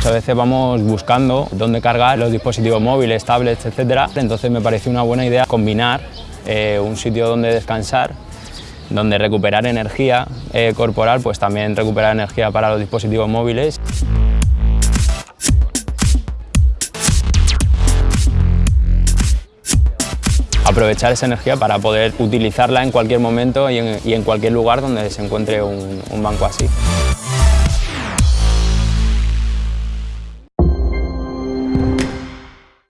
Muchas veces vamos buscando dónde cargar los dispositivos móviles, tablets, etc. Entonces me parece una buena idea combinar eh, un sitio donde descansar donde recuperar energía eh, corporal, pues también recuperar energía para los dispositivos móviles. aprovechar esa energía para poder utilizarla en cualquier momento y en, cualquier lugar donde se encuentre un banco así.